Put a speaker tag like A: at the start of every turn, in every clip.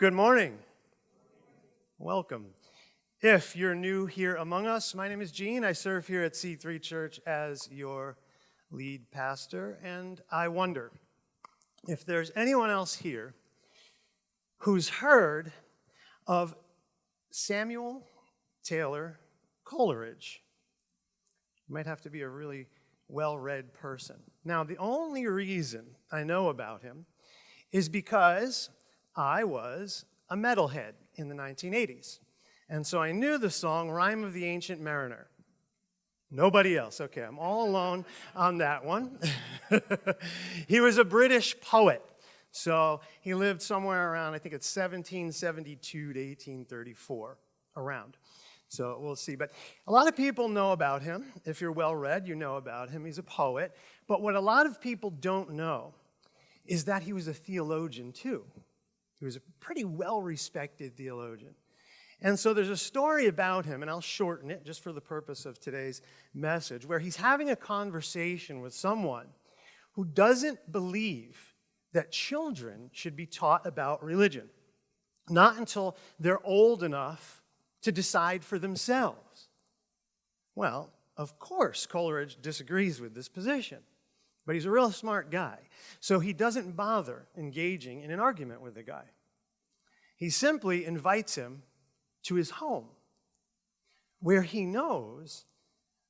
A: Good morning. Welcome. If you're new here among us, my name is Gene. I serve here at C3 Church as your lead pastor, and I wonder if there's anyone else here who's heard of Samuel Taylor Coleridge. You might have to be a really well-read person. Now, the only reason I know about him is because I was a metalhead in the 1980s. And so I knew the song Rime of the Ancient Mariner. Nobody else. Okay, I'm all alone on that one. he was a British poet. So he lived somewhere around, I think it's 1772 to 1834, around. So we'll see. But a lot of people know about him. If you're well read, you know about him. He's a poet. But what a lot of people don't know is that he was a theologian too. He was a pretty well-respected theologian. And so there's a story about him, and I'll shorten it just for the purpose of today's message, where he's having a conversation with someone who doesn't believe that children should be taught about religion, not until they're old enough to decide for themselves. Well, of course, Coleridge disagrees with this position but he's a real smart guy. So he doesn't bother engaging in an argument with the guy. He simply invites him to his home, where he knows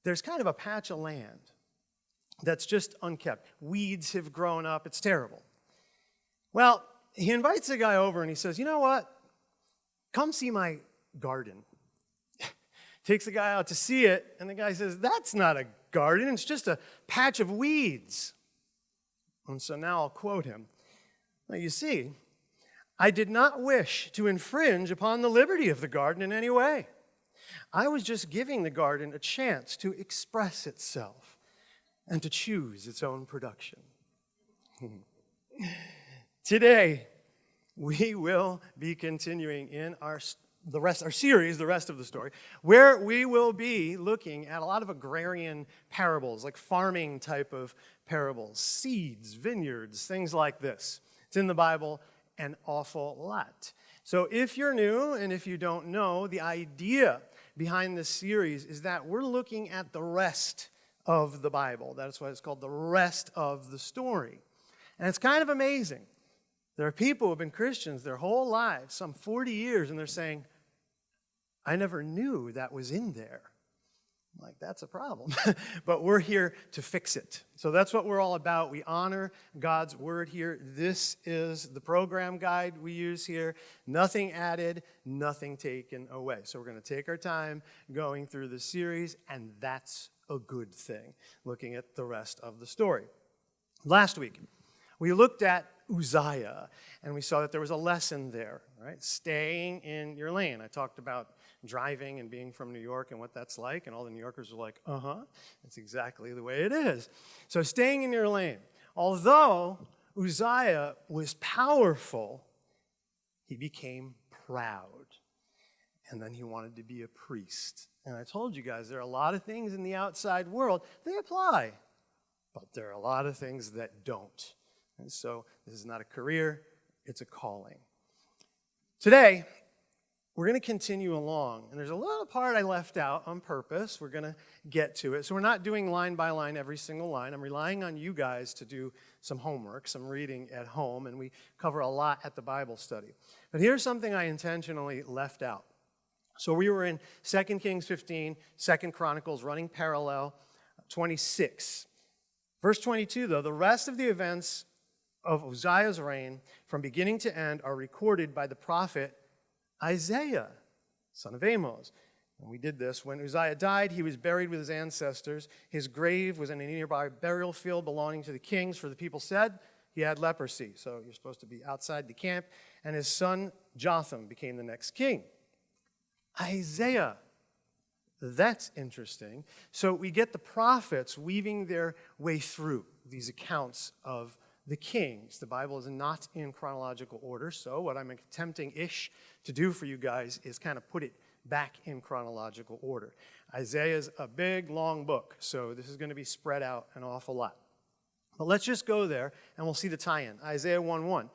A: there's kind of a patch of land that's just unkept. Weeds have grown up, it's terrible. Well, he invites the guy over and he says, You know what? Come see my garden takes the guy out to see it, and the guy says, That's not a garden, it's just a patch of weeds. And so now I'll quote him. Now you see, I did not wish to infringe upon the liberty of the garden in any way. I was just giving the garden a chance to express itself and to choose its own production. Today, we will be continuing in our the rest, our series, the rest of the story, where we will be looking at a lot of agrarian parables, like farming type of parables, seeds, vineyards, things like this. It's in the Bible an awful lot. So if you're new and if you don't know, the idea behind this series is that we're looking at the rest of the Bible. That's why it's called the rest of the story. And it's kind of amazing. There are people who have been Christians their whole lives, some 40 years, and they're saying, I never knew that was in there. I'm like, that's a problem. but we're here to fix it. So that's what we're all about. We honor God's word here. This is the program guide we use here. Nothing added, nothing taken away. So we're going to take our time going through the series, and that's a good thing, looking at the rest of the story. Last week, we looked at Uzziah, and we saw that there was a lesson there, right? Staying in your lane. I talked about driving and being from New York and what that's like, and all the New Yorkers were like, uh-huh, that's exactly the way it is. So staying in your lane. Although Uzziah was powerful, he became proud. And then he wanted to be a priest. And I told you guys, there are a lot of things in the outside world, they apply. But there are a lot of things that don't. And so this is not a career, it's a calling. Today, we're going to continue along. And there's a little part I left out on purpose. We're going to get to it. So we're not doing line by line every single line. I'm relying on you guys to do some homework, some reading at home, and we cover a lot at the Bible study. But here's something I intentionally left out. So we were in 2 Kings 15, 2 Chronicles, running parallel 26. Verse 22, though, the rest of the events of Uzziah's reign from beginning to end are recorded by the prophet Isaiah, son of Amos. And we did this. When Uzziah died, he was buried with his ancestors. His grave was in a nearby burial field belonging to the kings, for the people said he had leprosy. So you're supposed to be outside the camp. And his son Jotham became the next king. Isaiah. That's interesting. So we get the prophets weaving their way through these accounts of the Kings. The Bible is not in chronological order, so what I'm attempting-ish to do for you guys is kind of put it back in chronological order. Isaiah is a big, long book, so this is going to be spread out an awful lot. But let's just go there, and we'll see the tie-in. Isaiah 1.1.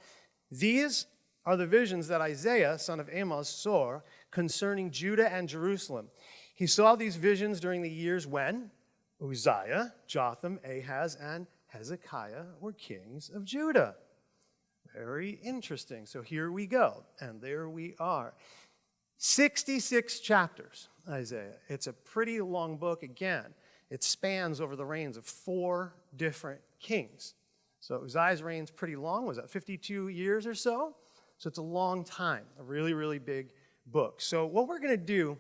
A: These are the visions that Isaiah, son of Amos, saw concerning Judah and Jerusalem. He saw these visions during the years when? Uzziah, Jotham, Ahaz, and Hezekiah were kings of Judah. Very interesting. So here we go, and there we are. 66 chapters, Isaiah. It's a pretty long book again. It spans over the reigns of four different kings. So Uzziah's reign's pretty long. Was that 52 years or so? So it's a long time, a really, really big book. So what we're going to do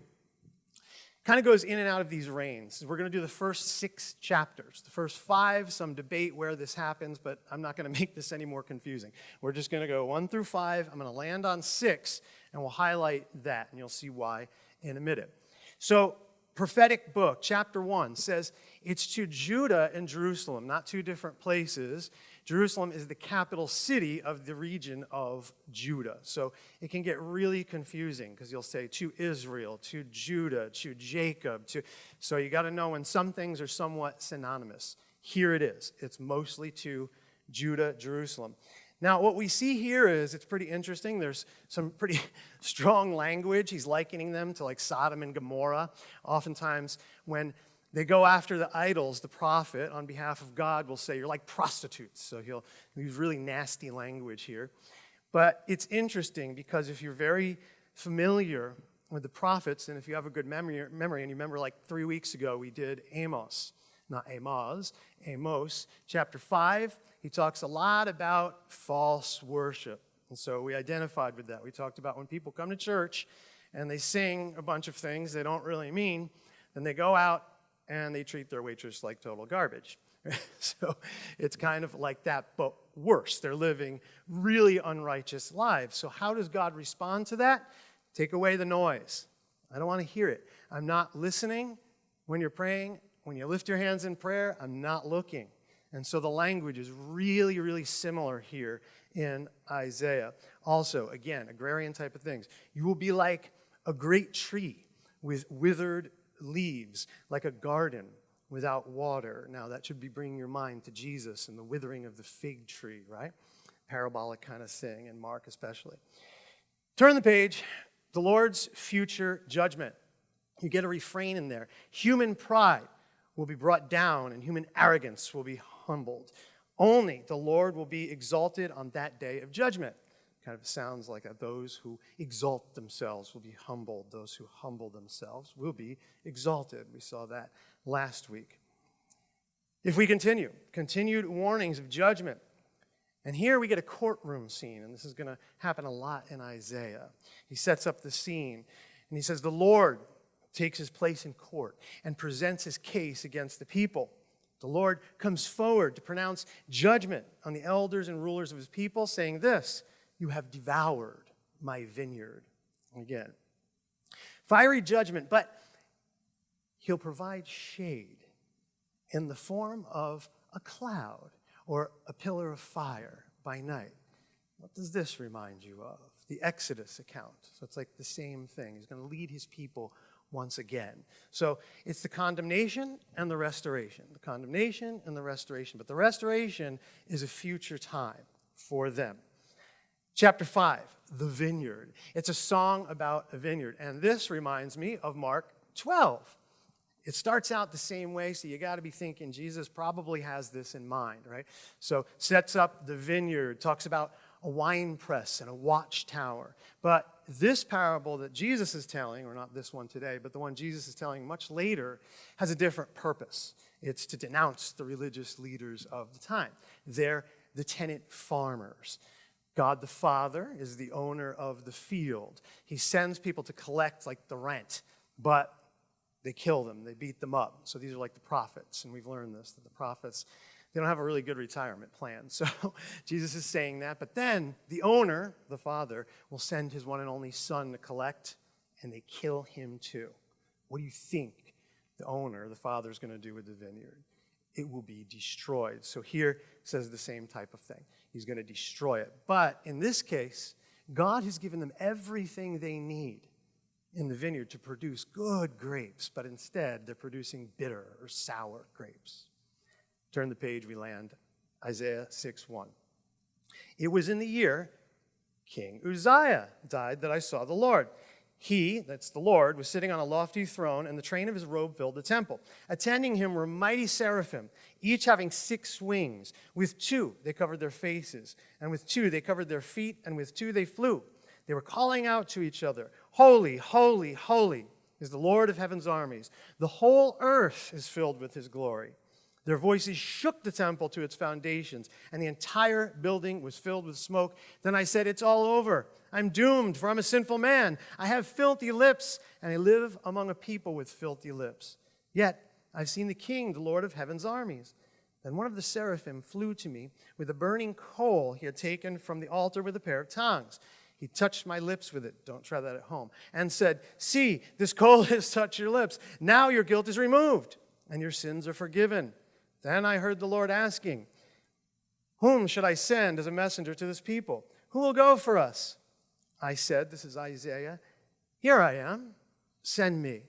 A: kind of goes in and out of these reigns. We're going to do the first six chapters, the first five, some debate where this happens, but I'm not going to make this any more confusing. We're just going to go one through five. I'm going to land on six, and we'll highlight that, and you'll see why in a minute. So prophetic book, chapter one, says it's to Judah and Jerusalem, not two different places, Jerusalem is the capital city of the region of Judah. So it can get really confusing because you'll say to Israel, to Judah, to Jacob. To... So you got to know when some things are somewhat synonymous. Here it is. It's mostly to Judah, Jerusalem. Now, what we see here is it's pretty interesting. There's some pretty strong language. He's likening them to like Sodom and Gomorrah. Oftentimes, when they go after the idols. The prophet, on behalf of God, will say, You're like prostitutes. So he'll use really nasty language here. But it's interesting because if you're very familiar with the prophets, and if you have a good memory, memory and you remember like three weeks ago, we did Amos, not Amos, Amos, chapter 5. He talks a lot about false worship. And so we identified with that. We talked about when people come to church and they sing a bunch of things they don't really mean, then they go out and they treat their waitress like total garbage. so it's kind of like that, but worse. They're living really unrighteous lives. So how does God respond to that? Take away the noise. I don't want to hear it. I'm not listening when you're praying. When you lift your hands in prayer, I'm not looking. And so the language is really, really similar here in Isaiah. Also, again, agrarian type of things. You will be like a great tree with withered leaves, like a garden without water. Now, that should be bringing your mind to Jesus and the withering of the fig tree, right? Parabolic kind of thing, in Mark especially. Turn the page, the Lord's future judgment. You get a refrain in there. Human pride will be brought down and human arrogance will be humbled. Only the Lord will be exalted on that day of judgment kind of sounds like that. Those who exalt themselves will be humbled. Those who humble themselves will be exalted. We saw that last week. If we continue, continued warnings of judgment. And here we get a courtroom scene, and this is going to happen a lot in Isaiah. He sets up the scene, and he says, The Lord takes his place in court and presents his case against the people. The Lord comes forward to pronounce judgment on the elders and rulers of his people, saying this you have devoured my vineyard. Again, fiery judgment, but he'll provide shade in the form of a cloud or a pillar of fire by night. What does this remind you of? The Exodus account. So it's like the same thing. He's going to lead his people once again. So it's the condemnation and the restoration. The condemnation and the restoration. But the restoration is a future time for them. Chapter 5, the vineyard. It's a song about a vineyard. And this reminds me of Mark 12. It starts out the same way, so you got to be thinking Jesus probably has this in mind, right? So sets up the vineyard, talks about a wine press and a watchtower. But this parable that Jesus is telling, or not this one today, but the one Jesus is telling much later, has a different purpose. It's to denounce the religious leaders of the time. They're the tenant farmers. God the Father is the owner of the field. He sends people to collect like the rent, but they kill them, they beat them up. So these are like the prophets, and we've learned this that the prophets they don't have a really good retirement plan. So Jesus is saying that, but then the owner, the Father, will send his one and only son to collect and they kill him too. What do you think the owner, the Father is going to do with the vineyard? It will be destroyed. So here says the same type of thing he's going to destroy it. But in this case, God has given them everything they need in the vineyard to produce good grapes, but instead they're producing bitter or sour grapes. Turn the page, we land Isaiah 6 1. It was in the year King Uzziah died that I saw the Lord. He, that's the Lord, was sitting on a lofty throne, and the train of his robe filled the temple. Attending him were mighty seraphim, each having six wings. With two they covered their faces, and with two they covered their feet, and with two they flew. They were calling out to each other, Holy, holy, holy is the Lord of heaven's armies. The whole earth is filled with his glory. Their voices shook the temple to its foundations, and the entire building was filled with smoke. Then I said, It's all over. I'm doomed, for I'm a sinful man. I have filthy lips, and I live among a people with filthy lips. Yet I've seen the King, the Lord of heaven's armies. Then one of the seraphim flew to me with a burning coal he had taken from the altar with a pair of tongs. He touched my lips with it, don't try that at home, and said, See, this coal has touched your lips. Now your guilt is removed, and your sins are forgiven. Then I heard the Lord asking, Whom should I send as a messenger to this people? Who will go for us? I said, this is Isaiah, here I am, send me.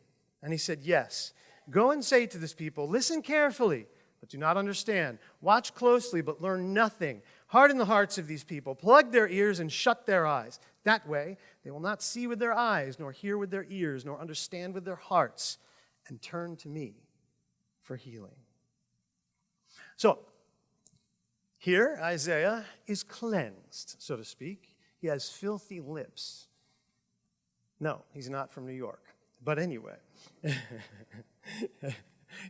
A: And he said, yes. Go and say to this people, listen carefully, but do not understand. Watch closely, but learn nothing. Harden the hearts of these people. Plug their ears and shut their eyes. That way, they will not see with their eyes, nor hear with their ears, nor understand with their hearts, and turn to me for healing. So, here Isaiah is cleansed, so to speak. He has filthy lips. No, he's not from New York. But anyway,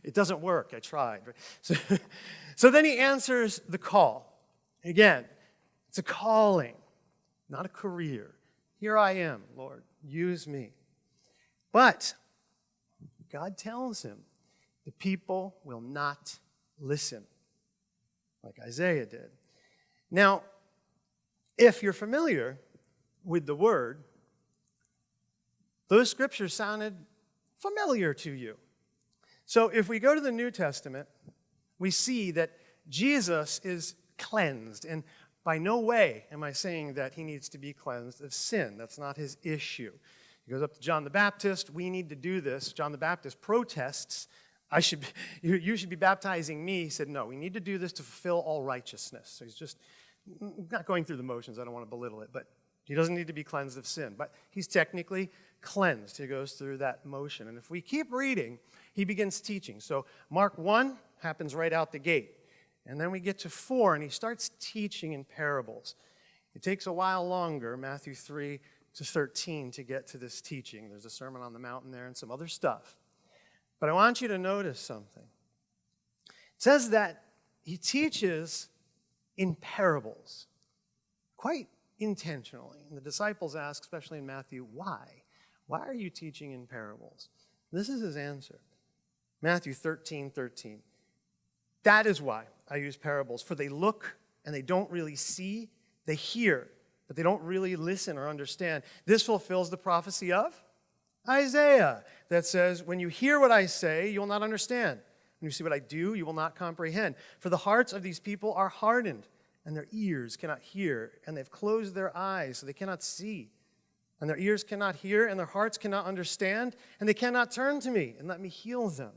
A: it doesn't work. I tried. So, so then he answers the call. Again, it's a calling, not a career. Here I am, Lord, use me. But God tells him the people will not listen, like Isaiah did. Now, if you're familiar with the word, those scriptures sounded familiar to you. So if we go to the New Testament, we see that Jesus is cleansed. And by no way am I saying that he needs to be cleansed of sin. That's not his issue. He goes up to John the Baptist. We need to do this. John the Baptist protests. I should, be, you, you should be baptizing me. He said, no, we need to do this to fulfill all righteousness. So he's just not going through the motions, I don't want to belittle it, but he doesn't need to be cleansed of sin, but he's technically cleansed. He goes through that motion. And if we keep reading, he begins teaching. So Mark 1 happens right out the gate. And then we get to 4, and he starts teaching in parables. It takes a while longer, Matthew 3 to 13, to get to this teaching. There's a Sermon on the Mountain there and some other stuff. But I want you to notice something. It says that he teaches in parables, quite intentionally. And the disciples ask, especially in Matthew, why? Why are you teaching in parables? This is his answer. Matthew 13, 13. That is why I use parables, for they look and they don't really see, they hear, but they don't really listen or understand. This fulfills the prophecy of Isaiah that says, When you hear what I say, you'll not understand. When you see what I do, you will not comprehend. For the hearts of these people are hardened, and their ears cannot hear, and they've closed their eyes, so they cannot see. And their ears cannot hear, and their hearts cannot understand, and they cannot turn to me and let me heal them.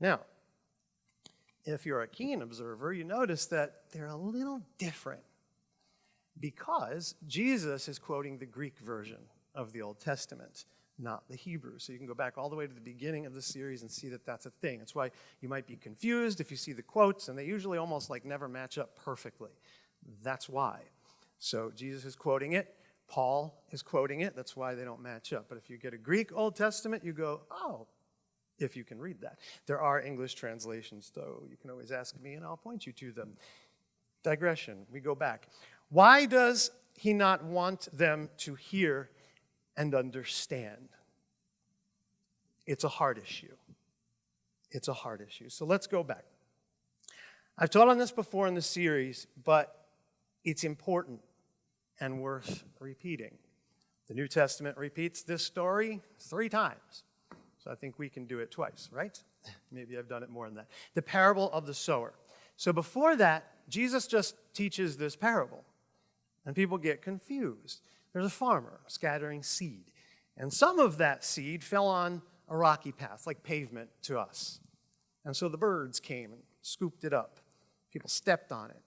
A: Now, if you're a keen observer, you notice that they're a little different because Jesus is quoting the Greek version of the Old Testament not the Hebrew. So you can go back all the way to the beginning of the series and see that that's a thing. That's why you might be confused if you see the quotes, and they usually almost like never match up perfectly. That's why. So Jesus is quoting it. Paul is quoting it. That's why they don't match up. But if you get a Greek Old Testament, you go, oh, if you can read that. There are English translations, though. You can always ask me, and I'll point you to them. Digression. We go back. Why does he not want them to hear and understand. It's a hard issue. It's a hard issue. So let's go back. I've taught on this before in the series, but it's important and worth repeating. The New Testament repeats this story three times. So I think we can do it twice, right? Maybe I've done it more than that. The parable of the sower. So before that, Jesus just teaches this parable, and people get confused there's a farmer scattering seed. And some of that seed fell on a rocky path, like pavement to us. And so the birds came and scooped it up. People stepped on it.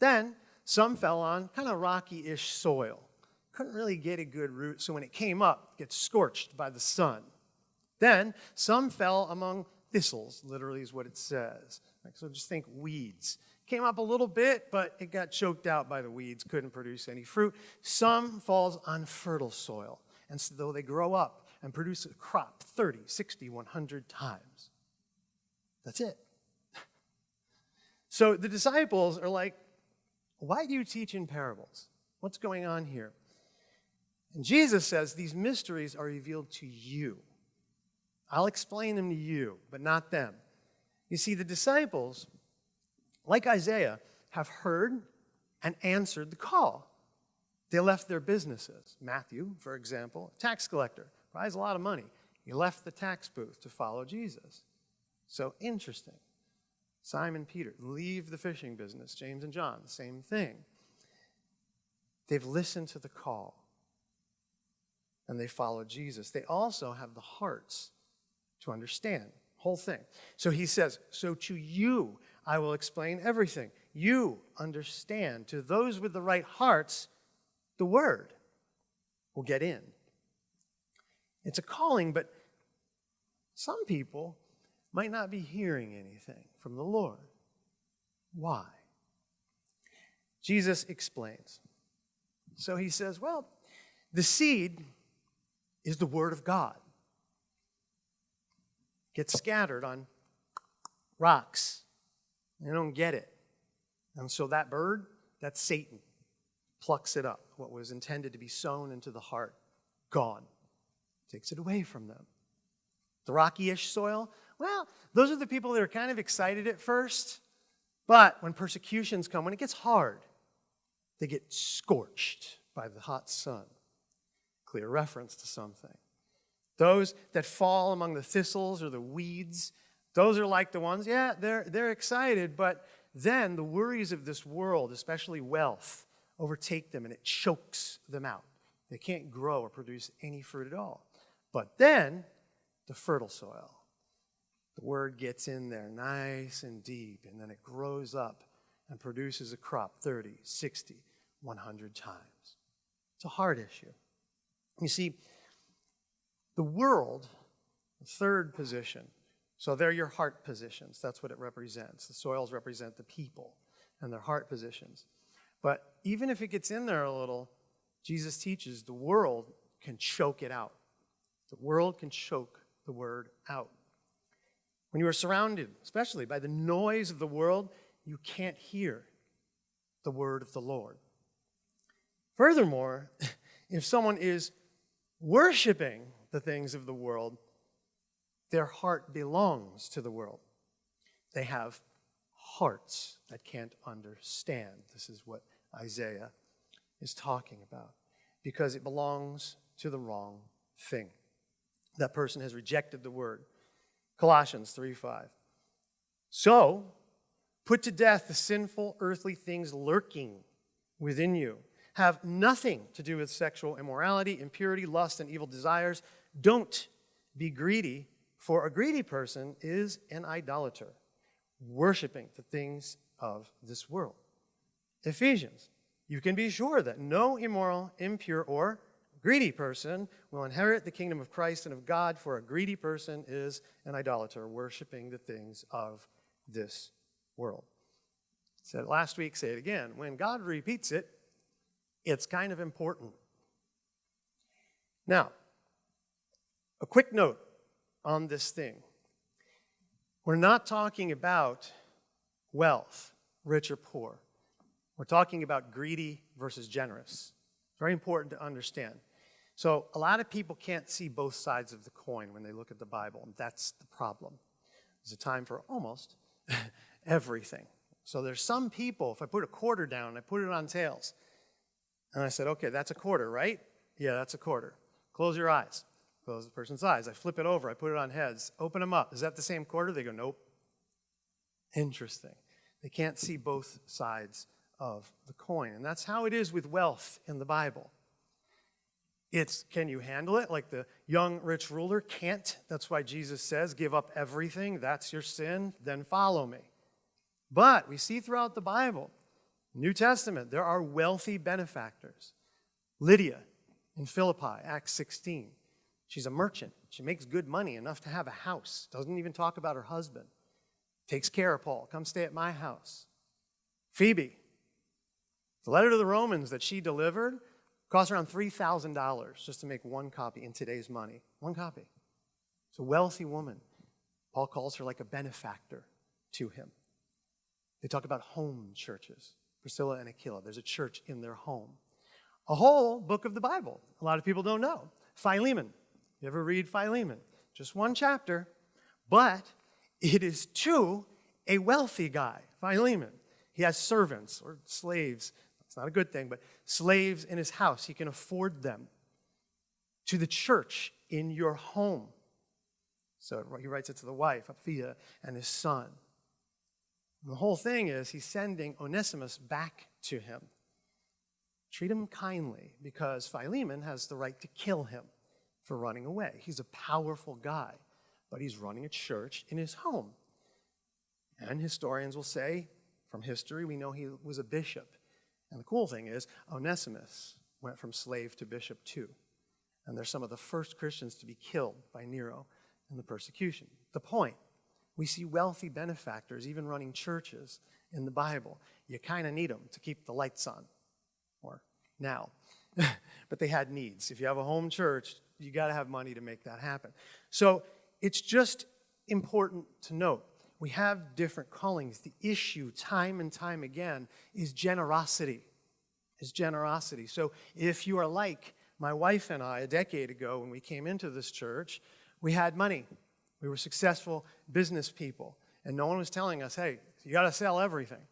A: Then some fell on kind of rocky-ish soil. Couldn't really get a good root, so when it came up, it gets scorched by the sun. Then some fell among thistles, literally is what it says. So just think weeds. Came up a little bit, but it got choked out by the weeds, couldn't produce any fruit. Some falls on fertile soil, and so though they grow up and produce a crop 30, 60, 100 times. That's it. So the disciples are like, why do you teach in parables? What's going on here? And Jesus says these mysteries are revealed to you. I'll explain them to you, but not them. You see, the disciples like Isaiah, have heard and answered the call. They left their businesses. Matthew, for example, tax collector, buys a lot of money. He left the tax booth to follow Jesus. So interesting. Simon Peter, leave the fishing business. James and John, same thing. They've listened to the call and they follow Jesus. They also have the hearts to understand. Whole thing. So he says, So to you, I will explain everything. You understand. To those with the right hearts, the word will get in. It's a calling, but some people might not be hearing anything from the Lord. Why? Jesus explains. So he says, Well, the seed is the word of God. Gets scattered on rocks, they don't get it. And so that bird, that's Satan, plucks it up. What was intended to be sown into the heart, gone. Takes it away from them. The rocky-ish soil, well, those are the people that are kind of excited at first, but when persecutions come, when it gets hard, they get scorched by the hot sun. Clear reference to something. Those that fall among the thistles or the weeds, those are like the ones, yeah, they're, they're excited, but then the worries of this world, especially wealth, overtake them and it chokes them out. They can't grow or produce any fruit at all. But then the fertile soil, the word gets in there nice and deep, and then it grows up and produces a crop 30, 60, 100 times. It's a hard issue. You see, the world, the third position, so they're your heart positions. That's what it represents. The soils represent the people and their heart positions. But even if it gets in there a little, Jesus teaches the world can choke it out. The world can choke the word out. When you are surrounded, especially by the noise of the world, you can't hear the word of the Lord. Furthermore, if someone is worshiping the things of the world, their heart belongs to the world. They have hearts that can't understand. This is what Isaiah is talking about because it belongs to the wrong thing. That person has rejected the word. Colossians 3 5. So, put to death the sinful earthly things lurking within you. Have nothing to do with sexual immorality, impurity, lust, and evil desires. Don't be greedy for a greedy person is an idolater, worshiping the things of this world. Ephesians, you can be sure that no immoral, impure, or greedy person will inherit the kingdom of Christ and of God, for a greedy person is an idolater, worshiping the things of this world. said last week, say it again. When God repeats it, it's kind of important. Now, a quick note on this thing. We're not talking about wealth, rich or poor. We're talking about greedy versus generous. Very important to understand. So a lot of people can't see both sides of the coin when they look at the Bible, and that's the problem. There's a time for almost everything. So there's some people, if I put a quarter down and I put it on tails, and I said, okay, that's a quarter, right? Yeah, that's a quarter. Close your eyes. Close the person's eyes. I flip it over, I put it on heads, open them up. Is that the same quarter? They go, nope. Interesting. They can't see both sides of the coin. And that's how it is with wealth in the Bible. It's can you handle it? Like the young rich ruler can't. That's why Jesus says, give up everything. That's your sin. Then follow me. But we see throughout the Bible, New Testament, there are wealthy benefactors. Lydia in Philippi, Acts 16. She's a merchant. She makes good money, enough to have a house. Doesn't even talk about her husband. Takes care of Paul. Come stay at my house. Phoebe, the letter to the Romans that she delivered cost around $3,000 just to make one copy in today's money. One copy. It's a wealthy woman. Paul calls her like a benefactor to him. They talk about home churches, Priscilla and Aquila. There's a church in their home. A whole book of the Bible, a lot of people don't know. Philemon, you ever read Philemon? Just one chapter, but it is to a wealthy guy, Philemon. He has servants or slaves. It's not a good thing, but slaves in his house. He can afford them to the church in your home. So he writes it to the wife, Apphia, and his son. And the whole thing is he's sending Onesimus back to him. Treat him kindly because Philemon has the right to kill him for running away. He's a powerful guy, but he's running a church in his home. And historians will say, from history, we know he was a bishop. And the cool thing is, Onesimus went from slave to bishop too. And they're some of the first Christians to be killed by Nero in the persecution. The point, we see wealthy benefactors even running churches in the Bible. You kind of need them to keep the lights on, or now. but they had needs. If you have a home church, you got to have money to make that happen. So it's just important to note. We have different callings. The issue, time and time again, is generosity. Is generosity. So if you are like my wife and I a decade ago when we came into this church, we had money. We were successful business people. And no one was telling us, hey, you got to sell everything.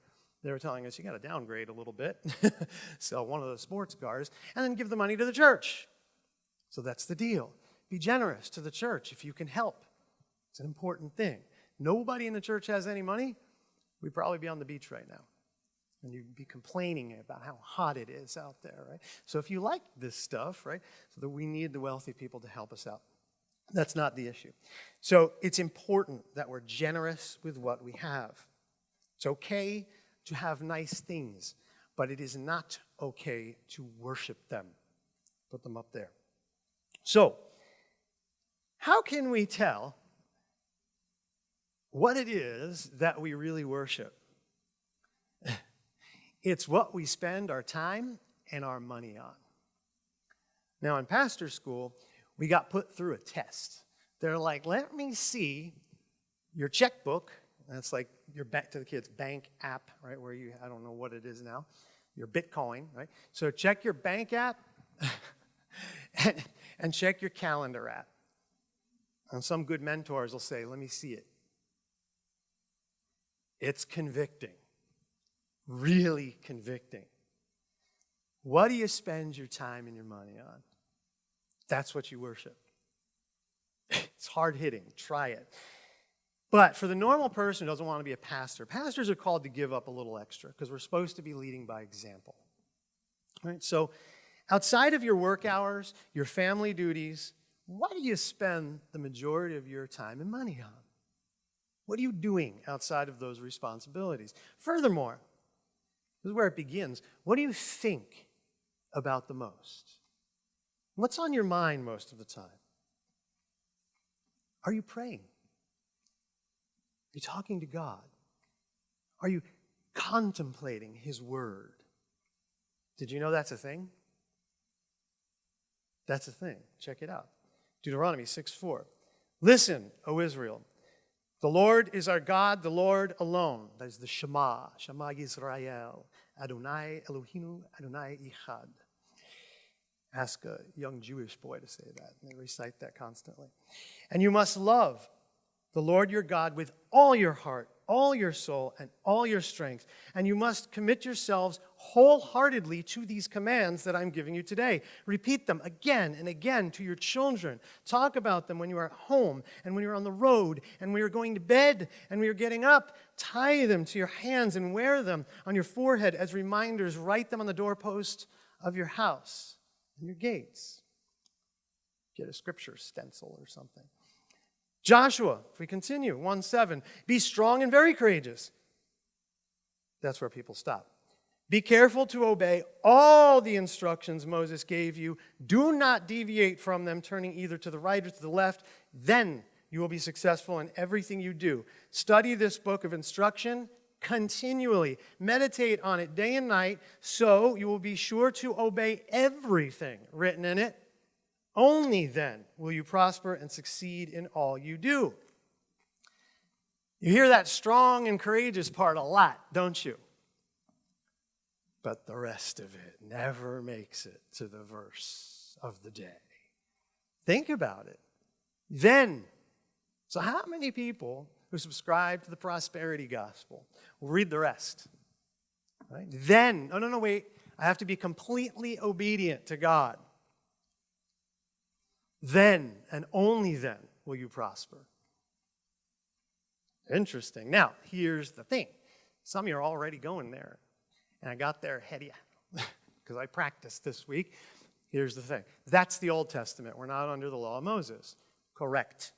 A: They were telling us, you got to downgrade a little bit, sell one of the sports cars, and then give the money to the church. So that's the deal. Be generous to the church if you can help. It's an important thing. Nobody in the church has any money. We'd probably be on the beach right now. And you'd be complaining about how hot it is out there, right? So if you like this stuff, right, so that we need the wealthy people to help us out. That's not the issue. So it's important that we're generous with what we have. It's okay to have nice things, but it is not okay to worship them. Put them up there. So, how can we tell what it is that we really worship? It's what we spend our time and our money on. Now, in pastor school, we got put through a test. They're like, let me see your checkbook. That's like your back to the kids bank app, right? Where you, I don't know what it is now, your Bitcoin, right? So check your bank app. and, and check your calendar app. And some good mentors will say, let me see it. It's convicting, really convicting. What do you spend your time and your money on? That's what you worship. it's hard hitting, try it. But for the normal person who doesn't want to be a pastor, pastors are called to give up a little extra because we're supposed to be leading by example. All right? So Outside of your work hours, your family duties, what do you spend the majority of your time and money on? What are you doing outside of those responsibilities? Furthermore, this is where it begins. What do you think about the most? What's on your mind most of the time? Are you praying? Are you talking to God? Are you contemplating His Word? Did you know that's a thing? That's the thing. Check it out. Deuteronomy 6 4. Listen, O Israel. The Lord is our God, the Lord alone. That is the Shema, Shema Yisrael, Adonai Eloheinu, Adonai Echad. Ask a young Jewish boy to say that. And they recite that constantly. And you must love the Lord your God with all your heart, all your soul and all your strength, and you must commit yourselves wholeheartedly to these commands that I'm giving you today. Repeat them again and again to your children. Talk about them when you are at home and when you're on the road and when you're going to bed and when you're getting up. Tie them to your hands and wear them on your forehead as reminders. Write them on the doorpost of your house and your gates. Get a scripture stencil or something. Joshua, if we continue, 1 7, be strong and very courageous. That's where people stop. Be careful to obey all the instructions Moses gave you. Do not deviate from them, turning either to the right or to the left. Then you will be successful in everything you do. Study this book of instruction continually. Meditate on it day and night so you will be sure to obey everything written in it. Only then will you prosper and succeed in all you do. You hear that strong and courageous part a lot, don't you? But the rest of it never makes it to the verse of the day. Think about it. Then, so how many people who subscribe to the prosperity gospel will read the rest? Right? Then, oh, no, no, wait. I have to be completely obedient to God. Then and only then will you prosper. Interesting. Now, here's the thing. Some of you are already going there. And I got there ahead of you because I practiced this week. Here's the thing. That's the Old Testament. We're not under the law of Moses. Correct.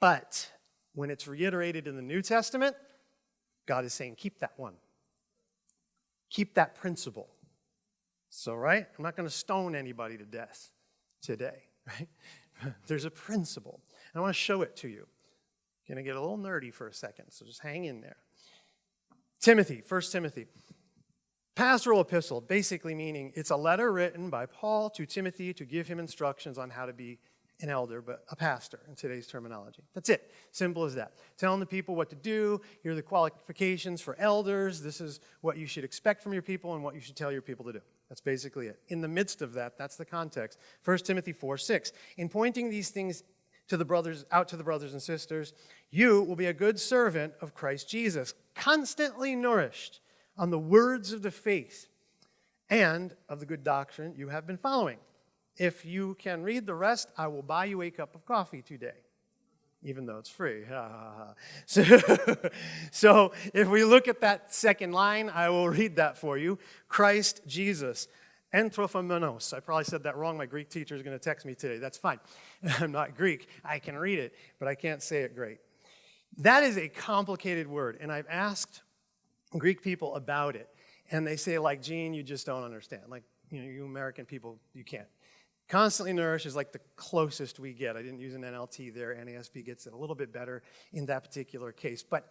A: But when it's reiterated in the New Testament, God is saying, keep that one. Keep that principle. So, right? I'm not going to stone anybody to death today. right? There's a principle. And I want to show it to you. Going to get a little nerdy for a second, so just hang in there. Timothy, First Timothy. Pastoral epistle, basically meaning it's a letter written by Paul to Timothy to give him instructions on how to be an elder, but a pastor in today's terminology. That's it. Simple as that. Telling the people what to do. Here are the qualifications for elders. This is what you should expect from your people and what you should tell your people to do. That's basically it. In the midst of that, that's the context. 1 Timothy 4, 6. In pointing these things to the brothers, out to the brothers and sisters, you will be a good servant of Christ Jesus, constantly nourished on the words of the faith and of the good doctrine you have been following. If you can read the rest, I will buy you a cup of coffee today even though it's free. so, so if we look at that second line, I will read that for you. Christ Jesus, anthrophomenos. I probably said that wrong. My Greek teacher is going to text me today. That's fine. I'm not Greek. I can read it, but I can't say it great. That is a complicated word, and I've asked Greek people about it, and they say, like, Gene, you just don't understand. Like, you know, you American people, you can't. Constantly nourish is like the closest we get. I didn't use an NLT there. NASB gets it a little bit better in that particular case. But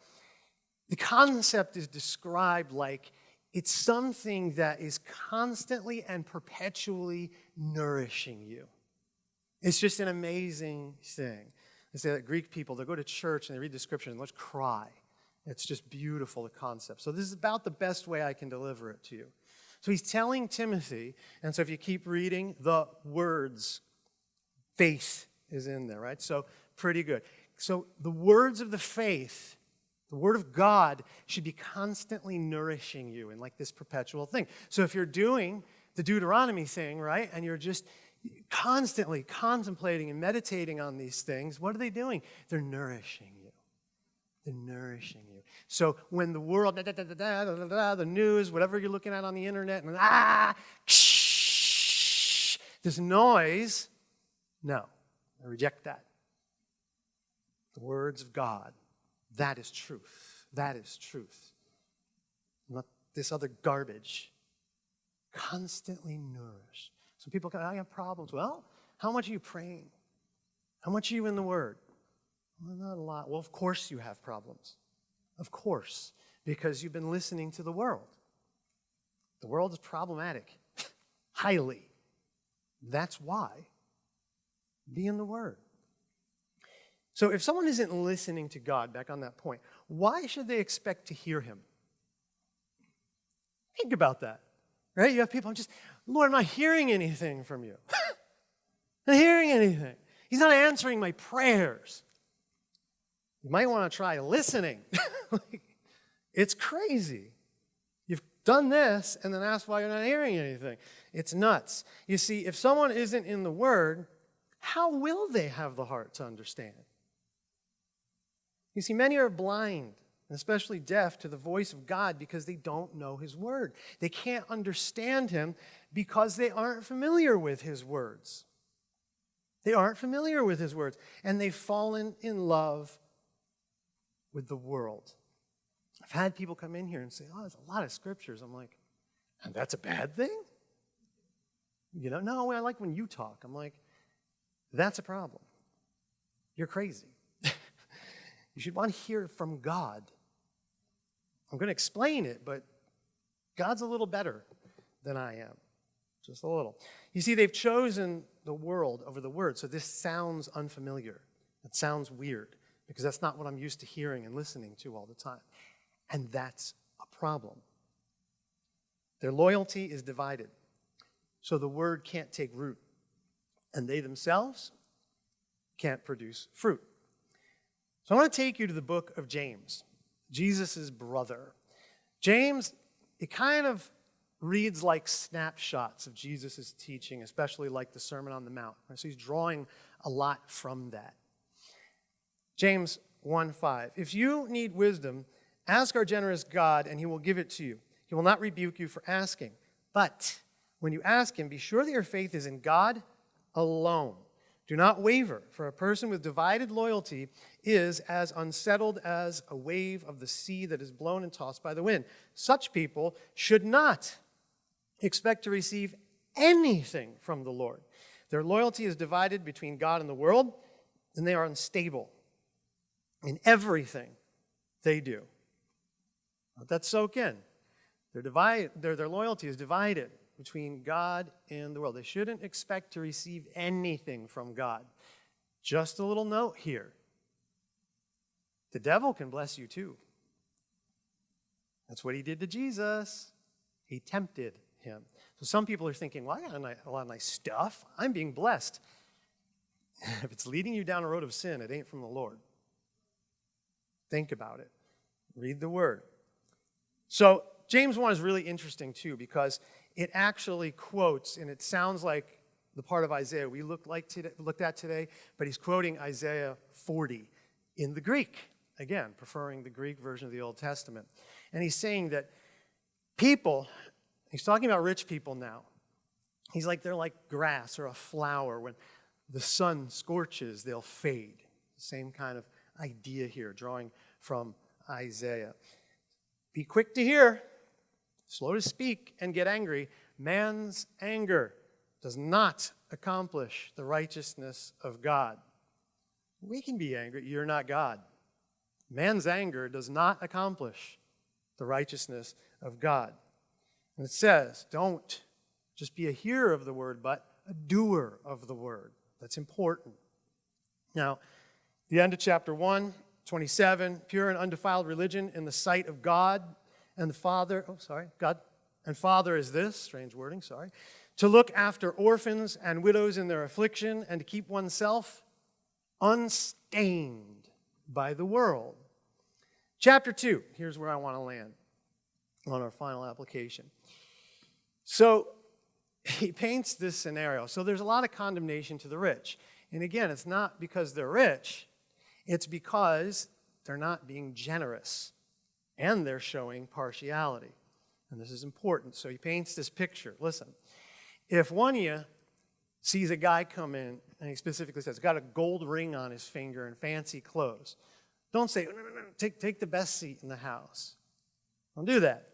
A: the concept is described like it's something that is constantly and perpetually nourishing you. It's just an amazing thing. They say that Greek people, they go to church and they read the scripture and let's cry. It's just beautiful, the concept. So this is about the best way I can deliver it to you. So he's telling Timothy, and so if you keep reading, the words, faith is in there, right? So pretty good. So the words of the faith, the word of God, should be constantly nourishing you in like this perpetual thing. So if you're doing the Deuteronomy thing, right, and you're just constantly contemplating and meditating on these things, what are they doing? They're nourishing you. They're nourishing you. So when the world, da, da, da, da, da, da, da, da, the news, whatever you're looking at on the internet, and ah, ksh, this noise, no, I reject that. The words of God, that is truth. That is truth. Not this other garbage. Constantly nourished. Some people go, I have problems. Well, how much are you praying? How much are you in the Word? Well, not a lot. Well, of course you have problems. Of course, because you've been listening to the world. The world is problematic, highly. That's why. Be in the Word. So if someone isn't listening to God, back on that point, why should they expect to hear Him? Think about that, right? You have people, I'm just, Lord, I'm not hearing anything from you. not hearing anything. He's not answering my prayers. You might want to try listening. like, it's crazy. You've done this and then asked why you're not hearing anything. It's nuts. You see, if someone isn't in the Word, how will they have the heart to understand? You see, many are blind, especially deaf, to the voice of God because they don't know His Word. They can't understand Him because they aren't familiar with His words. They aren't familiar with His words, and they've fallen in love with the world. I've had people come in here and say, oh, there's a lot of scriptures. I'm like, and that's a bad thing? You know, no, I like when you talk. I'm like, that's a problem. You're crazy. you should want to hear from God. I'm going to explain it, but God's a little better than I am. Just a little. You see, they've chosen the world over the word, so this sounds unfamiliar. It sounds weird because that's not what I'm used to hearing and listening to all the time. And that's a problem. Their loyalty is divided, so the word can't take root, and they themselves can't produce fruit. So I want to take you to the book of James, Jesus' brother. James, it kind of reads like snapshots of Jesus' teaching, especially like the Sermon on the Mount. So he's drawing a lot from that. James 1.5, if you need wisdom, ask our generous God and he will give it to you. He will not rebuke you for asking. But when you ask him, be sure that your faith is in God alone. Do not waver, for a person with divided loyalty is as unsettled as a wave of the sea that is blown and tossed by the wind. Such people should not expect to receive anything from the Lord. Their loyalty is divided between God and the world, and they are unstable in everything they do. Let that soak in. Their, divide, their, their loyalty is divided between God and the world. They shouldn't expect to receive anything from God. Just a little note here. The devil can bless you too. That's what he did to Jesus. He tempted him. So some people are thinking, well, I got a lot of nice stuff. I'm being blessed. if it's leading you down a road of sin, it ain't from the Lord. Think about it. Read the word. So James 1 is really interesting too because it actually quotes, and it sounds like the part of Isaiah we looked, like today, looked at today, but he's quoting Isaiah 40 in the Greek, again, preferring the Greek version of the Old Testament. And he's saying that people, he's talking about rich people now. He's like, they're like grass or a flower. When the sun scorches, they'll fade. Same kind of idea here, drawing from Isaiah. Be quick to hear, slow to speak, and get angry. Man's anger does not accomplish the righteousness of God. We can be angry. You're not God. Man's anger does not accomplish the righteousness of God. And it says, don't just be a hearer of the word, but a doer of the word. That's important. Now, the end of chapter 1, 27, pure and undefiled religion in the sight of God and the Father. Oh, sorry, God and Father is this, strange wording, sorry. To look after orphans and widows in their affliction and to keep oneself unstained by the world. Chapter 2, here's where I want to land on our final application. So he paints this scenario. So there's a lot of condemnation to the rich. And again, it's not because they're rich, it's because they're not being generous and they're showing partiality. And this is important. So he paints this picture. Listen, if one of you sees a guy come in and he specifically says, got a gold ring on his finger and fancy clothes, don't say, no, no, no, take, take the best seat in the house. Don't do that.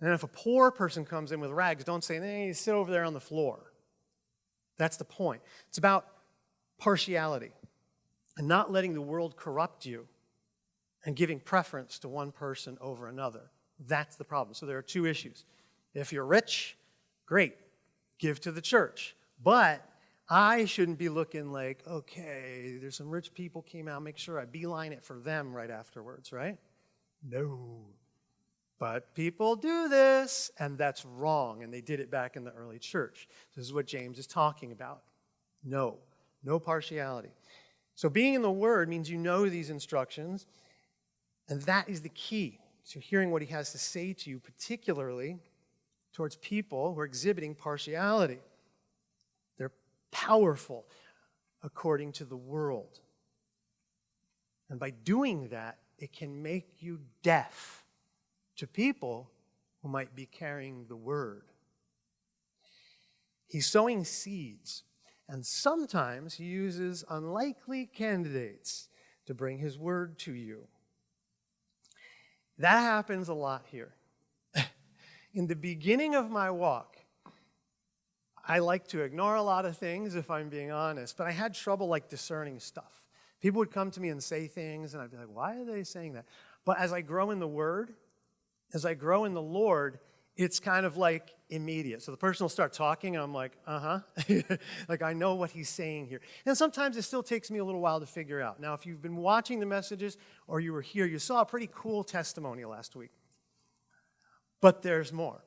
A: And if a poor person comes in with rags, don't say, hey, sit over there on the floor. That's the point. It's about partiality and not letting the world corrupt you and giving preference to one person over another. That's the problem. So there are two issues. If you're rich, great, give to the church. But I shouldn't be looking like, okay, there's some rich people came out, make sure I beeline it for them right afterwards, right? No. But people do this, and that's wrong, and they did it back in the early church. This is what James is talking about. No, no partiality. So being in the Word means you know these instructions, and that is the key to hearing what he has to say to you, particularly towards people who are exhibiting partiality. They're powerful according to the world. And by doing that, it can make you deaf to people who might be carrying the word. He's sowing seeds and sometimes he uses unlikely candidates to bring his word to you. That happens a lot here. In the beginning of my walk, I like to ignore a lot of things if I'm being honest, but I had trouble like discerning stuff. People would come to me and say things, and I'd be like, why are they saying that? But as I grow in the Word, as I grow in the Lord, it's kind of like immediate. So the person will start talking, and I'm like, uh huh. like, I know what he's saying here. And sometimes it still takes me a little while to figure out. Now, if you've been watching the messages or you were here, you saw a pretty cool testimony last week. But there's more.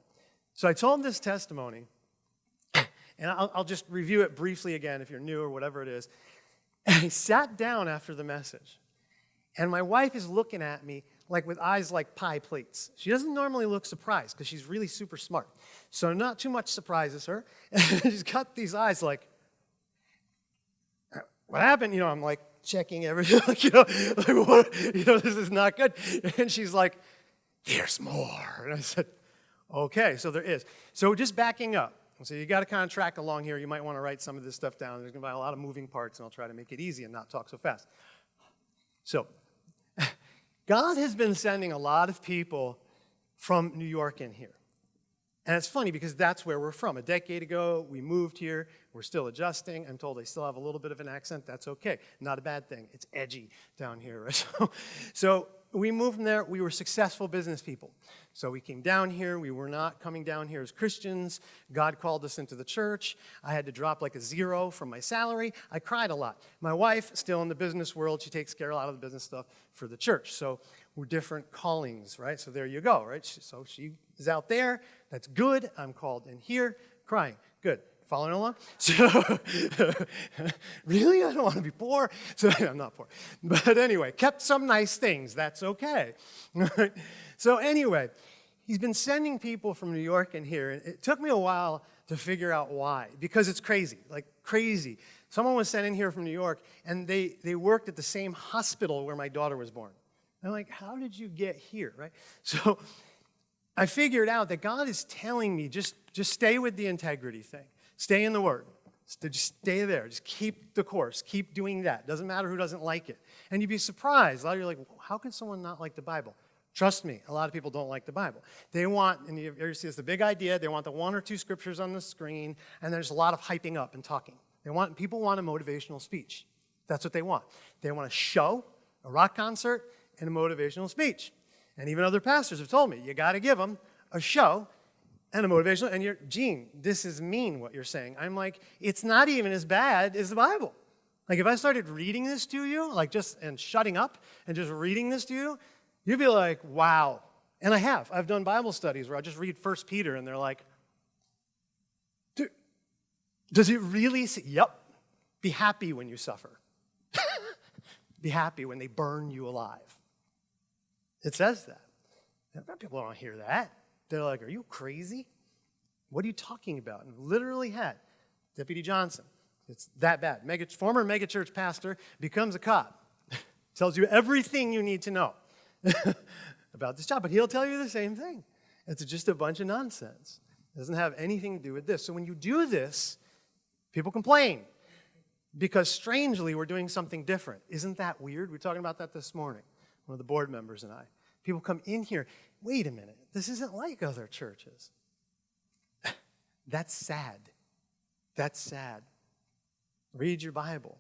A: So I told this testimony, and I'll, I'll just review it briefly again if you're new or whatever it is. And I sat down after the message, and my wife is looking at me like with eyes like pie plates. She doesn't normally look surprised because she's really super smart. So not too much surprises her. she's got these eyes like, what happened? You know, I'm like checking everything, like, you know, like what, you know, this is not good. And she's like, there's more. And I said, okay, so there is. So just backing up. So you got to kind of track along here. You might want to write some of this stuff down. There's going to be a lot of moving parts, and I'll try to make it easy and not talk so fast. So God has been sending a lot of people from New York in here. And it's funny because that's where we're from. A decade ago, we moved here. We're still adjusting. I'm told I still have a little bit of an accent. That's okay. Not a bad thing. It's edgy down here. Right? So, so we moved from there, we were successful business people. So we came down here, we were not coming down here as Christians. God called us into the church. I had to drop like a zero from my salary. I cried a lot. My wife, still in the business world, she takes care of a lot of the business stuff for the church. So we're different callings, right? So there you go, right? So she is out there, that's good. I'm called in here, crying, good following along? So, really? I don't want to be poor. So, I'm not poor. But anyway, kept some nice things. That's okay. so, anyway, he's been sending people from New York in here. And it took me a while to figure out why, because it's crazy, like crazy. Someone was sent in here from New York, and they, they worked at the same hospital where my daughter was born. And I'm like, how did you get here, right? So I figured out that God is telling me, just, just stay with the integrity thing. Stay in the Word. Just stay there. Just keep the course. Keep doing that. Doesn't matter who doesn't like it. And you'd be surprised. A lot of you are like, how can someone not like the Bible? Trust me, a lot of people don't like the Bible. They want, and you see this, the big idea, they want the one or two scriptures on the screen, and there's a lot of hyping up and talking. They want, people want a motivational speech. That's what they want. They want a show, a rock concert, and a motivational speech. And even other pastors have told me, you got to give them a show and a motivational, and you're, Gene, this is mean what you're saying. I'm like, it's not even as bad as the Bible. Like if I started reading this to you, like just, and shutting up and just reading this to you, you'd be like, wow. And I have. I've done Bible studies where I just read First Peter and they're like, does it really, say, yep, be happy when you suffer. be happy when they burn you alive. It says that. People don't hear that. They're like, are you crazy? What are you talking about? And literally had Deputy Johnson. It's that bad. Mega, former megachurch pastor becomes a cop. tells you everything you need to know about this job. But he'll tell you the same thing. It's just a bunch of nonsense. It doesn't have anything to do with this. So when you do this, people complain because strangely we're doing something different. Isn't that weird? We are talking about that this morning, one of the board members and I. People come in here, wait a minute, this isn't like other churches. That's sad. That's sad. Read your Bible.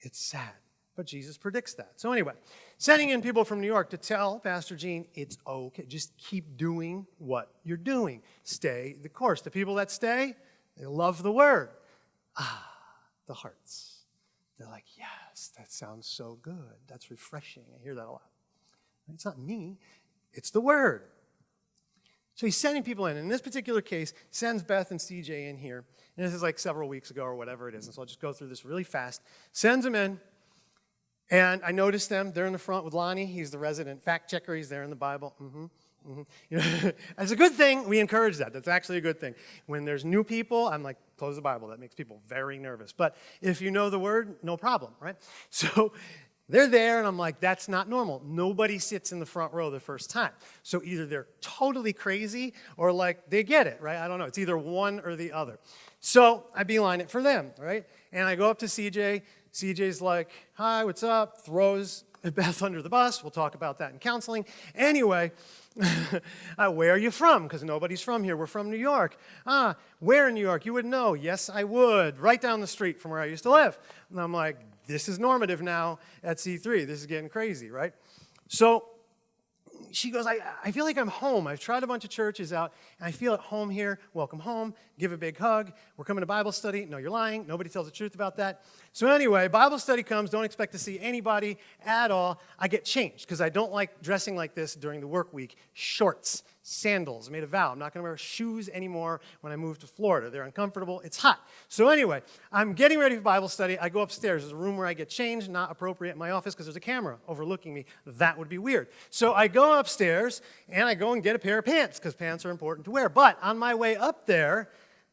A: It's sad. But Jesus predicts that. So, anyway, sending in people from New York to tell Pastor Gene it's okay. Just keep doing what you're doing. Stay the course. The people that stay, they love the word. Ah, the hearts. They're like, yes, that sounds so good. That's refreshing. I hear that a lot. It's not me, it's the word. So he's sending people in. In this particular case, sends Beth and CJ in here. And this is like several weeks ago or whatever it is. And so I'll just go through this really fast. Sends them in. And I notice them. They're in the front with Lonnie. He's the resident fact checker. He's there in the Bible. Mm -hmm. Mm -hmm. You know, that's a good thing. We encourage that. That's actually a good thing. When there's new people, I'm like, close the Bible. That makes people very nervous. But if you know the word, no problem, right? So they're there, and I'm like, that's not normal. Nobody sits in the front row the first time. So either they're totally crazy or like they get it, right? I don't know. It's either one or the other. So I beeline it for them, right? And I go up to CJ. CJ's like, hi, what's up? Throws Beth under the bus. We'll talk about that in counseling. Anyway, uh, where are you from? Because nobody's from here. We're from New York. Ah, where in New York? You would know. Yes, I would. Right down the street from where I used to live. And I'm like, this is normative now at C3. This is getting crazy, right? So she goes, I, I feel like I'm home. I've tried a bunch of churches out, and I feel at home here. Welcome home. Give a big hug. We're coming to Bible study. No, you're lying. Nobody tells the truth about that. So anyway, Bible study comes. Don't expect to see anybody at all. I get changed because I don't like dressing like this during the work week. Shorts sandals. I made a vow. I'm not going to wear shoes anymore when I move to Florida. They're uncomfortable. It's hot. So anyway, I'm getting ready for Bible study. I go upstairs. There's a room where I get changed, not appropriate in my office because there's a camera overlooking me. That would be weird. So I go upstairs, and I go and get a pair of pants because pants are important to wear. But on my way up there,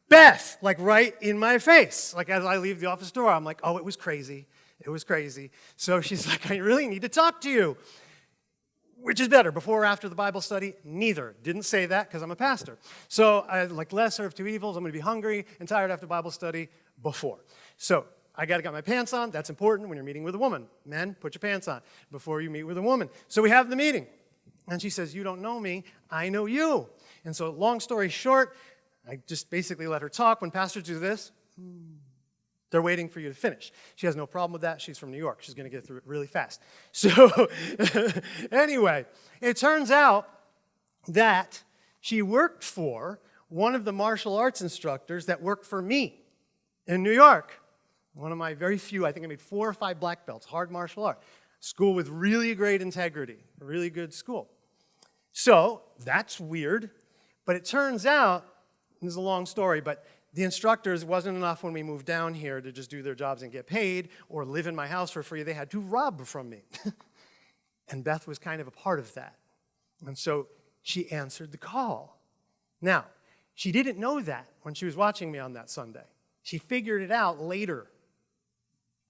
A: Beth, like right in my face. Like as I leave the office door, I'm like, oh, it was crazy. It was crazy. So she's like, I really need to talk to you which is better, before or after the Bible study? Neither. Didn't say that because I'm a pastor. So I like lesser of two evils. I'm going to be hungry and tired after Bible study before. So I got to get my pants on. That's important when you're meeting with a woman. Men, put your pants on before you meet with a woman. So we have the meeting. And she says, you don't know me. I know you. And so long story short, I just basically let her talk. When pastors do this, hmm. They're waiting for you to finish. She has no problem with that. She's from New York. She's going to get through it really fast. So anyway, it turns out that she worked for one of the martial arts instructors that worked for me in New York. One of my very few, I think I made four or five black belts, hard martial art. School with really great integrity, really good school. So that's weird, but it turns out, this is a long story, but the instructors wasn't enough when we moved down here to just do their jobs and get paid or live in my house for free. They had to rob from me. and Beth was kind of a part of that. And so she answered the call. Now, she didn't know that when she was watching me on that Sunday. She figured it out later.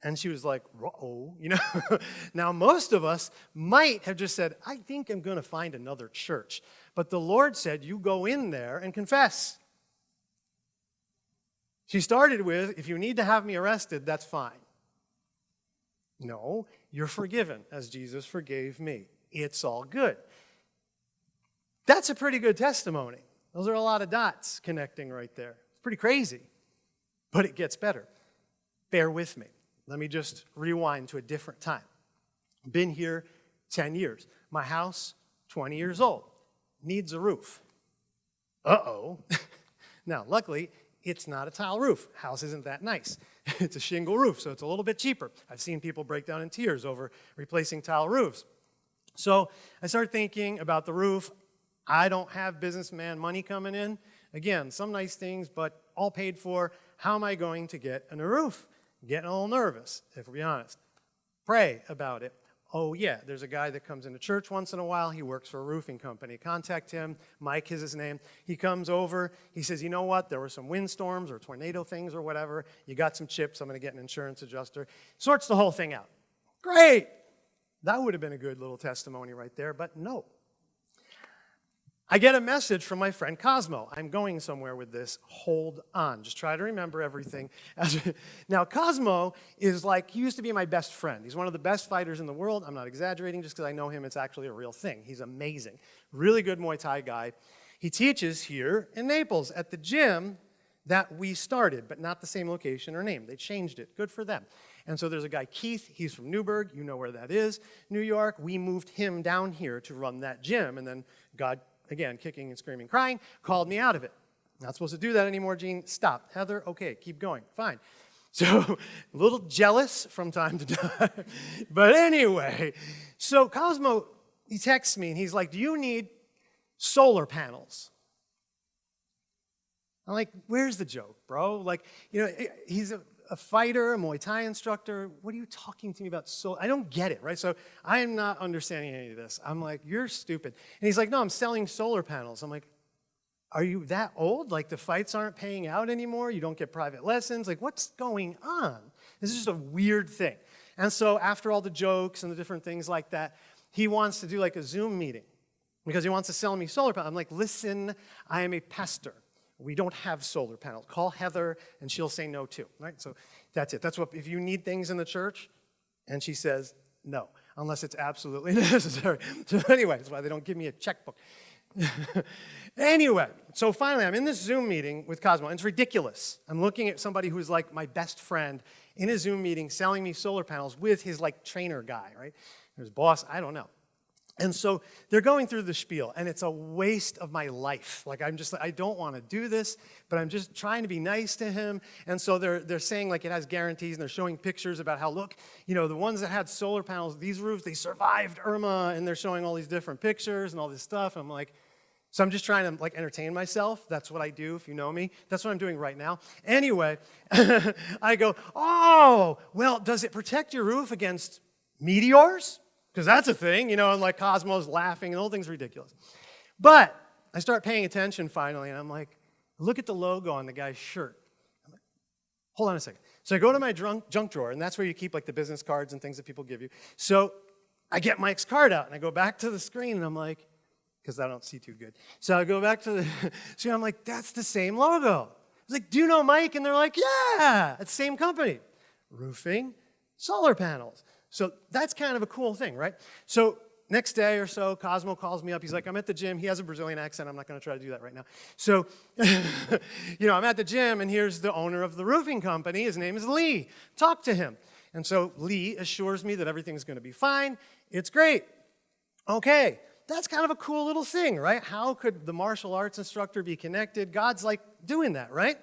A: And she was like, oh, you know. now, most of us might have just said, I think I'm going to find another church. But the Lord said, you go in there and confess. She started with, if you need to have me arrested, that's fine. No, you're forgiven as Jesus forgave me. It's all good. That's a pretty good testimony. Those are a lot of dots connecting right there. It's pretty crazy, but it gets better. Bear with me. Let me just rewind to a different time. Been here 10 years. My house, 20 years old. Needs a roof. Uh-oh. now, luckily, it's not a tile roof. House isn't that nice. it's a shingle roof, so it's a little bit cheaper. I've seen people break down in tears over replacing tile roofs. So I started thinking about the roof. I don't have businessman money coming in. Again, some nice things, but all paid for. How am I going to get a new roof? Getting a little nervous, if we are honest. Pray about it oh yeah, there's a guy that comes into church once in a while. He works for a roofing company. Contact him. Mike is his name. He comes over. He says, you know what? There were some windstorms or tornado things or whatever. You got some chips. I'm going to get an insurance adjuster. Sorts the whole thing out. Great. That would have been a good little testimony right there, but no. I get a message from my friend Cosmo. I'm going somewhere with this. Hold on. Just try to remember everything. now, Cosmo is like, he used to be my best friend. He's one of the best fighters in the world. I'm not exaggerating just because I know him. It's actually a real thing. He's amazing. Really good Muay Thai guy. He teaches here in Naples at the gym that we started, but not the same location or name. They changed it. Good for them. And so there's a guy, Keith, he's from Newburgh, you know where that is, New York. We moved him down here to run that gym, and then God again, kicking and screaming, crying, called me out of it. Not supposed to do that anymore, Gene. Stop. Heather, okay, keep going. Fine. So a little jealous from time to time. but anyway, so Cosmo, he texts me and he's like, do you need solar panels? I'm like, where's the joke, bro? Like, you know, he's a a fighter, a Muay Thai instructor. What are you talking to me about soul? I don't get it, right? So I am not understanding any of this. I'm like, you're stupid. And he's like, no, I'm selling solar panels. I'm like, are you that old? Like the fights aren't paying out anymore? You don't get private lessons? Like what's going on? This is just a weird thing. And so after all the jokes and the different things like that, he wants to do like a Zoom meeting because he wants to sell me solar panels. I'm like, listen, I am a pastor we don't have solar panels. Call Heather and she'll say no too, right? So that's it. That's what, if you need things in the church and she says no, unless it's absolutely necessary. So anyway, that's why they don't give me a checkbook. anyway, so finally, I'm in this Zoom meeting with Cosmo, and it's ridiculous. I'm looking at somebody who's like my best friend in a Zoom meeting selling me solar panels with his like trainer guy, right? His boss, I don't know. And so they're going through the spiel, and it's a waste of my life. Like, I'm just, I don't want to do this, but I'm just trying to be nice to him. And so they're, they're saying, like, it has guarantees, and they're showing pictures about how, look, you know, the ones that had solar panels, these roofs, they survived Irma, and they're showing all these different pictures and all this stuff. I'm like, so I'm just trying to, like, entertain myself. That's what I do, if you know me. That's what I'm doing right now. Anyway, I go, oh, well, does it protect your roof against meteors? because that's a thing, you know, and like Cosmo's laughing and the whole thing's ridiculous. But I start paying attention finally, and I'm like, look at the logo on the guy's shirt. Like, Hold on a second. So I go to my drunk, junk drawer, and that's where you keep like the business cards and things that people give you. So I get Mike's card out, and I go back to the screen, and I'm like, because I don't see too good. So I go back to the screen, I'm like, that's the same logo. I was like, do you know Mike? And they're like, yeah, it's the same company. Roofing, solar panels. So that's kind of a cool thing, right? So next day or so, Cosmo calls me up. He's like, I'm at the gym. He has a Brazilian accent. I'm not going to try to do that right now. So, you know, I'm at the gym, and here's the owner of the roofing company. His name is Lee. Talk to him. And so Lee assures me that everything's going to be fine. It's great. Okay, that's kind of a cool little thing, right? How could the martial arts instructor be connected? God's like doing that, right?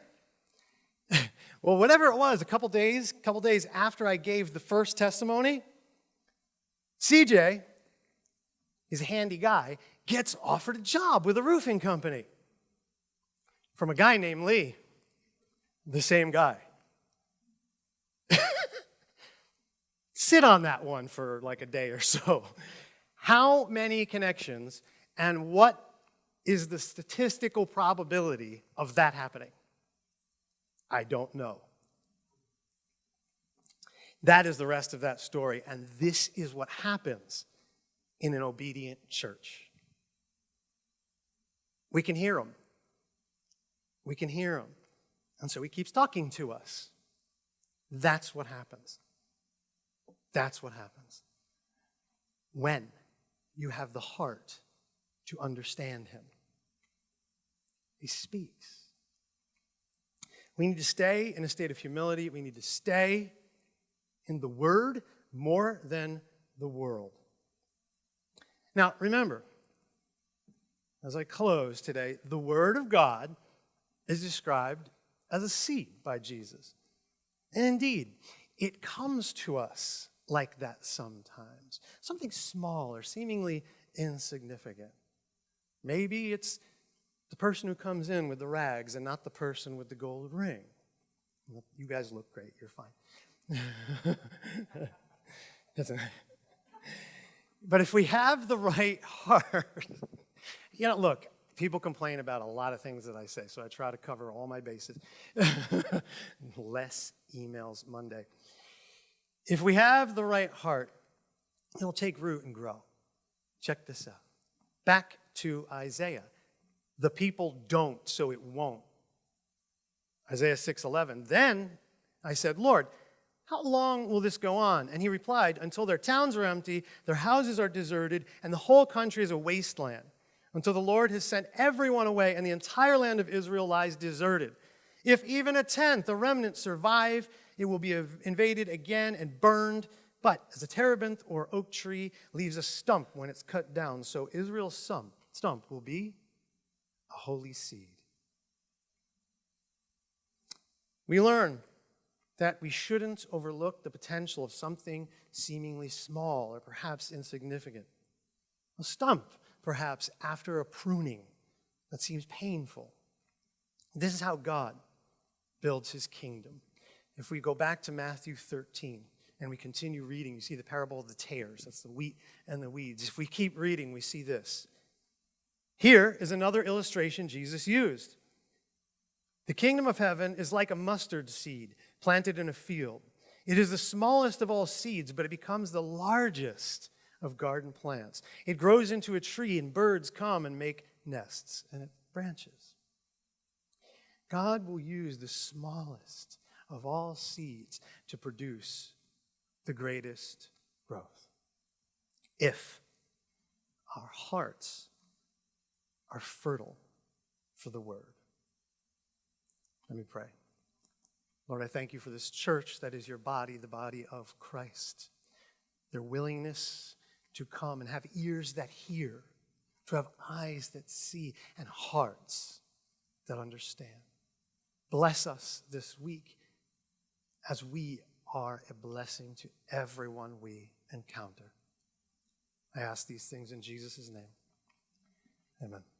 A: Well, whatever it was, a couple days, a couple days after I gave the first testimony, CJ, he's a handy guy, gets offered a job with a roofing company from a guy named Lee, the same guy. Sit on that one for like a day or so. How many connections and what is the statistical probability of that happening? I don't know. That is the rest of that story. And this is what happens in an obedient church. We can hear him. We can hear him. And so he keeps talking to us. That's what happens. That's what happens. When you have the heart to understand him, he speaks. We need to stay in a state of humility. We need to stay in the Word more than the world. Now, remember, as I close today, the Word of God is described as a seed by Jesus. And indeed, it comes to us like that sometimes. Something small or seemingly insignificant. Maybe it's the person who comes in with the rags and not the person with the gold ring. You guys look great, you're fine. But if we have the right heart, you know, look, people complain about a lot of things that I say, so I try to cover all my bases. Less emails Monday. If we have the right heart, it'll take root and grow. Check this out. Back to Isaiah. The people don't, so it won't. Isaiah 6:11. Then I said, "Lord, how long will this go on?" And he replied, "Until their towns are empty, their houses are deserted, and the whole country is a wasteland, until the Lord has sent everyone away and the entire land of Israel lies deserted. If even a tenth, a remnant survive, it will be invaded again and burned." But as a terebinth or oak tree leaves a stump when it's cut down, so Israel's stump, will be a holy seed. We learn that we shouldn't overlook the potential of something seemingly small or perhaps insignificant. A stump, perhaps, after a pruning that seems painful. This is how God builds his kingdom. If we go back to Matthew 13 and we continue reading, you see the parable of the tares. That's the wheat and the weeds. If we keep reading, we see this. Here is another illustration Jesus used. The kingdom of heaven is like a mustard seed planted in a field. It is the smallest of all seeds, but it becomes the largest of garden plants. It grows into a tree, and birds come and make nests and it branches. God will use the smallest of all seeds to produce the greatest growth if our hearts are fertile for the word. Let me pray. Lord, I thank you for this church that is your body, the body of Christ. Their willingness to come and have ears that hear, to have eyes that see, and hearts that understand. Bless us this week as we are a blessing to everyone we encounter. I ask these things in Jesus' name. Amen.